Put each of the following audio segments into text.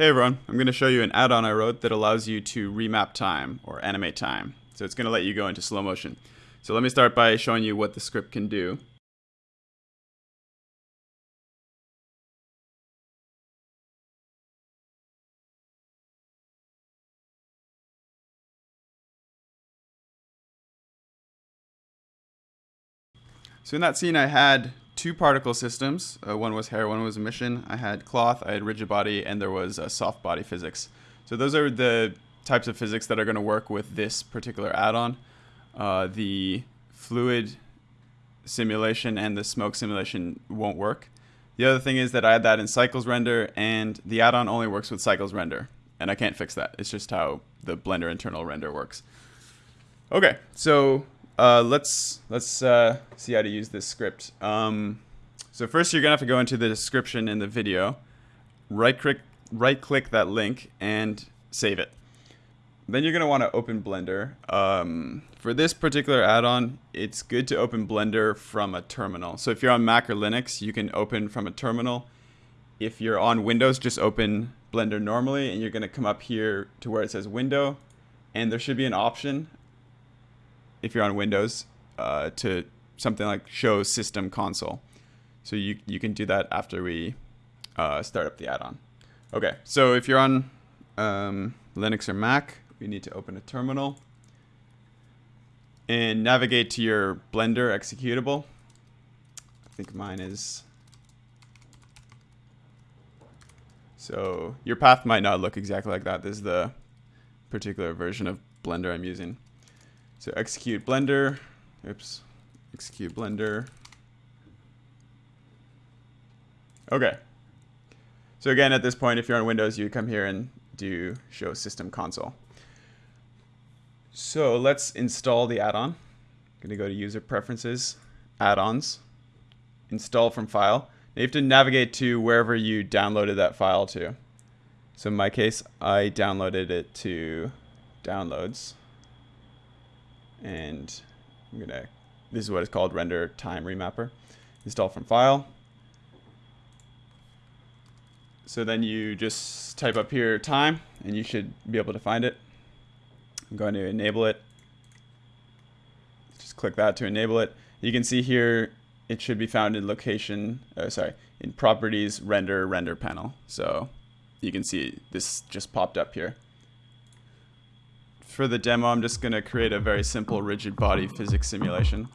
Hey everyone, I'm going to show you an add-on I wrote that allows you to remap time or animate time. So it's going to let you go into slow motion. So let me start by showing you what the script can do. So in that scene I had two particle systems. Uh, one was hair, one was emission. I had cloth, I had rigid body, and there was uh, soft body physics. So those are the types of physics that are going to work with this particular add-on. Uh, the fluid simulation and the smoke simulation won't work. The other thing is that I had that in cycles render, and the add-on only works with cycles render, and I can't fix that. It's just how the Blender internal render works. Okay, so uh, let's let's uh, see how to use this script. Um, so first, you're gonna have to go into the description in the video, right click right click that link, and save it. Then you're gonna want to open Blender. Um, for this particular add-on, it's good to open Blender from a terminal. So if you're on Mac or Linux, you can open from a terminal. If you're on Windows, just open Blender normally, and you're gonna come up here to where it says Window, and there should be an option if you're on Windows uh, to something like show system console. So you, you can do that after we uh, start up the add-on. Okay, so if you're on um, Linux or Mac, we need to open a terminal and navigate to your Blender executable. I think mine is... So your path might not look exactly like that. This is the particular version of Blender I'm using. So execute Blender. Oops. Execute Blender. Okay. So again, at this point, if you're on Windows, you come here and do show system console. So let's install the add-on. To go to user preferences, add-ons, install from file. Now you have to navigate to wherever you downloaded that file to. So in my case, I downloaded it to downloads and I'm gonna this is what it's called render time remapper. Install from file. So then you just type up here time and you should be able to find it. I'm going to enable it. Just click that to enable it. You can see here it should be found in location uh, sorry in properties render render panel. So you can see this just popped up here for the demo, I'm just going to create a very simple rigid body physics simulation.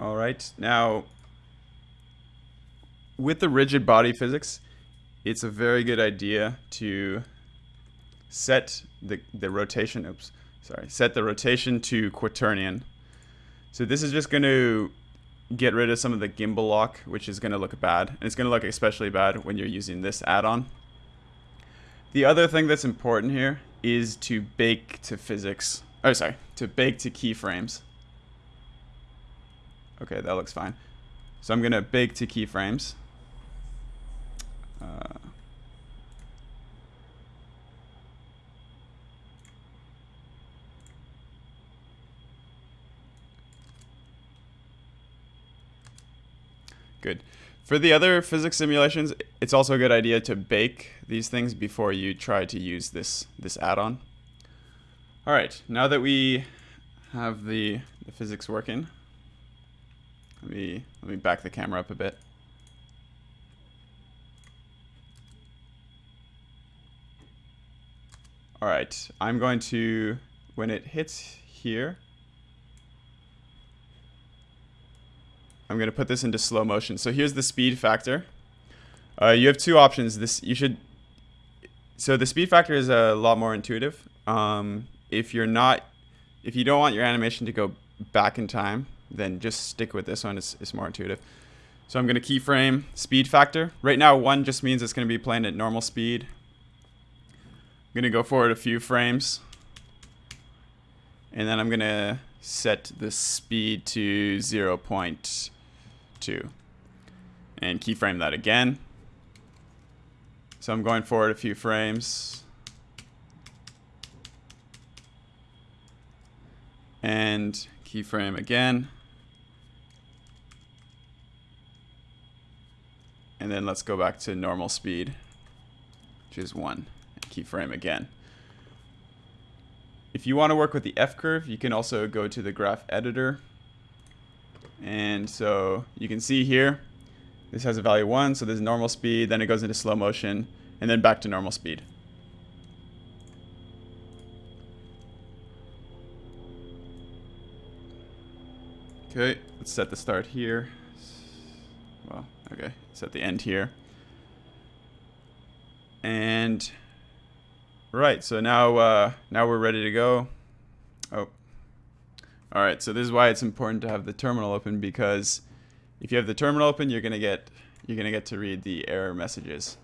All right, now with the rigid body physics, it's a very good idea to set the, the rotation, oops, sorry, set the rotation to quaternion. So this is just going to get rid of some of the gimbal lock, which is going to look bad. And it's going to look especially bad when you're using this add-on. The other thing that's important here is to bake to physics. Oh, sorry, to bake to keyframes. Okay, that looks fine. So I'm going to bake to keyframes. Good. For the other physics simulations, it's also a good idea to bake these things before you try to use this, this add-on. All right, now that we have the, the physics working, let me, let me back the camera up a bit. All right, I'm going to, when it hits here, I'm going to put this into slow motion. So here's the speed factor. Uh, you have two options. This you should. So the speed factor is a lot more intuitive. Um, if you're not, if you don't want your animation to go back in time, then just stick with this one. It's, it's more intuitive. So I'm going to keyframe speed factor. Right now, one just means it's going to be playing at normal speed. I'm going to go forward a few frames. And then I'm going to set the speed to 0. 2. And keyframe that again. So I'm going forward a few frames. And keyframe again. And then let's go back to normal speed, which is 1. Keyframe again. If you want to work with the F-curve, you can also go to the graph editor. And so you can see here, this has a value 1, so there's normal speed, then it goes into slow motion, and then back to normal speed. Okay, let's set the start here. Well, okay, set the end here. And right, so now uh, now we're ready to go. All right. So this is why it's important to have the terminal open because if you have the terminal open, you're gonna get you're gonna get to read the error messages.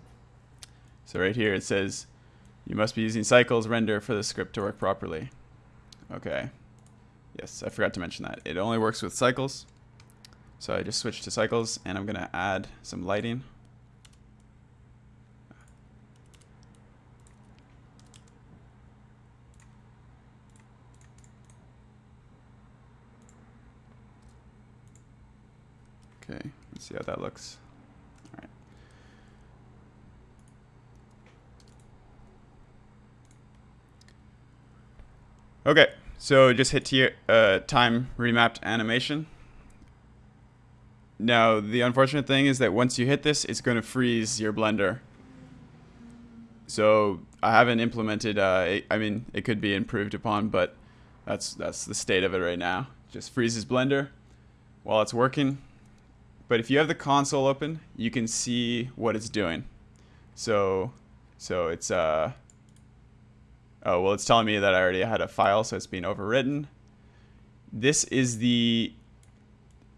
So right here it says you must be using cycles render for the script to work properly. Okay. Yes, I forgot to mention that. It only works with cycles. So I just switched to cycles and I'm gonna add some lighting. Okay, let's see how that looks. All right. Okay, so just hit uh, time remapped animation. Now, the unfortunate thing is that once you hit this, it's going to freeze your Blender. So I haven't implemented, uh, I mean, it could be improved upon, but that's, that's the state of it right now. Just freezes Blender while it's working. But if you have the console open, you can see what it's doing. So, so it's, uh, oh, well, it's telling me that I already had a file, so it's being overwritten. This is the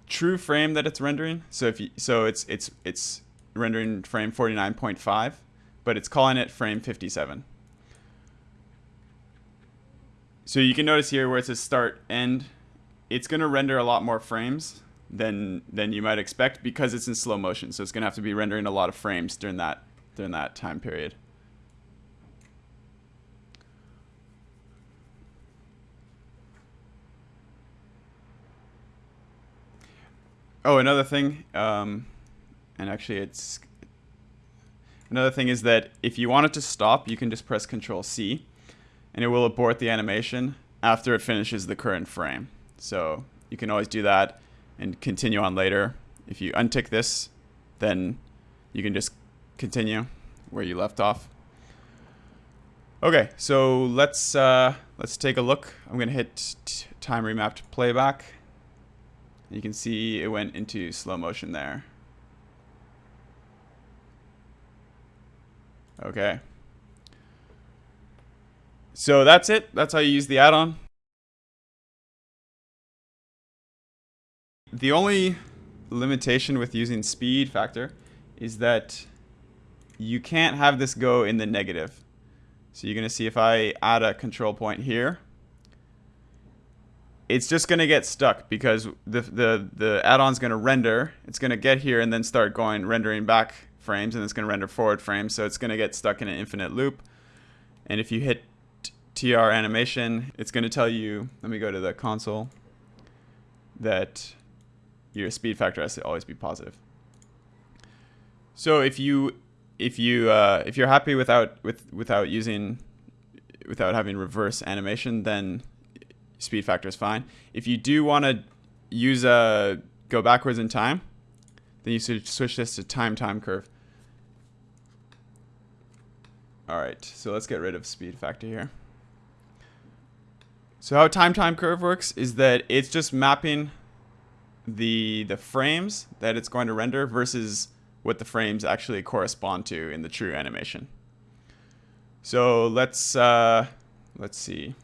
true frame that it's rendering. So if you, so it's, it's, it's rendering frame 49.5, but it's calling it frame 57. So you can notice here where it says start end, it's going to render a lot more frames than than you might expect because it's in slow motion. So it's going to have to be rendering a lot of frames during that during that time period. Oh, another thing, um, and actually it's another thing is that if you want it to stop, you can just press Control C, and it will abort the animation after it finishes the current frame. So you can always do that and continue on later. If you untick this, then you can just continue where you left off. Okay, so let's uh, let's take a look. I'm gonna hit time remapped playback. You can see it went into slow motion there. Okay. So that's it. That's how you use the add-on. The only limitation with using speed factor is that you can't have this go in the negative. So you're going to see if I add a control point here, it's just going to get stuck because the, the, the add-on's going to render. It's going to get here and then start going rendering back frames and it's going to render forward frames. So it's going to get stuck in an infinite loop. And if you hit TR animation, it's going to tell you, let me go to the console, that your speed factor has to always be positive. So if you if you uh, if you're happy without with without using without having reverse animation, then speed factor is fine. If you do want to use a go backwards in time, then you should switch this to time time curve. All right, so let's get rid of speed factor here. So how time time curve works is that it's just mapping the the frames that it's going to render versus what the frames actually correspond to in the true animation. So let's uh, let's see.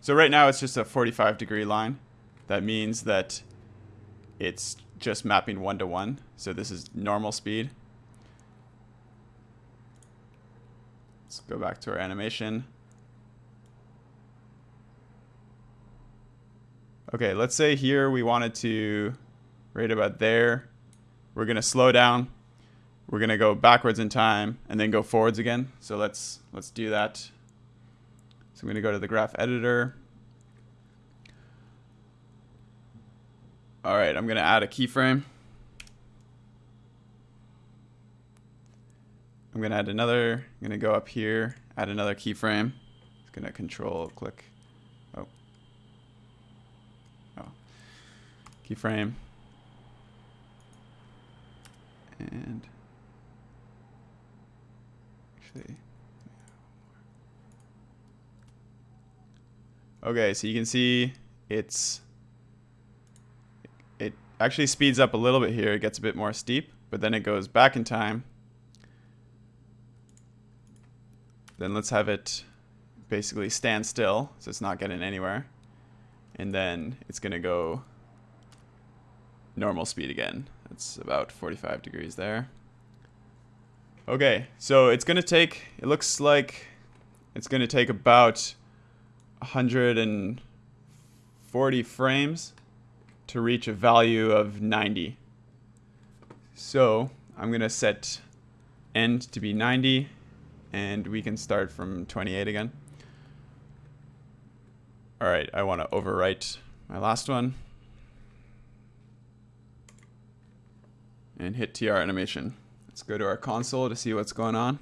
So right now it's just a 45 degree line. That means that it's just mapping one to one. So this is normal speed. Let's go back to our animation. Okay, let's say here we wanted to right about there. We're going to slow down we're gonna go backwards in time and then go forwards again. So let's let's do that. So I'm gonna go to the graph editor. All right, I'm gonna add a keyframe. I'm gonna add another, I'm gonna go up here, add another keyframe. It's gonna control click. Oh. Oh. Keyframe. And actually Okay, so you can see it's it actually speeds up a little bit here. It gets a bit more steep, but then it goes back in time. Then let's have it basically stand still, so it's not getting anywhere. And then it's going to go normal speed again. It's about 45 degrees there. Okay, so it's going to take, it looks like it's going to take about 140 frames to reach a value of 90. So I'm going to set end to be 90 and we can start from 28 again. All right, I want to overwrite my last one and hit TR animation. Let's go to our console to see what's going on.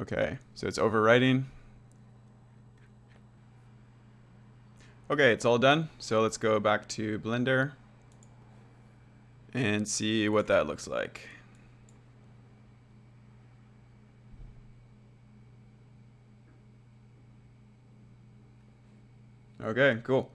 Okay, so it's overwriting. Okay, it's all done. So let's go back to Blender and see what that looks like. Okay, cool.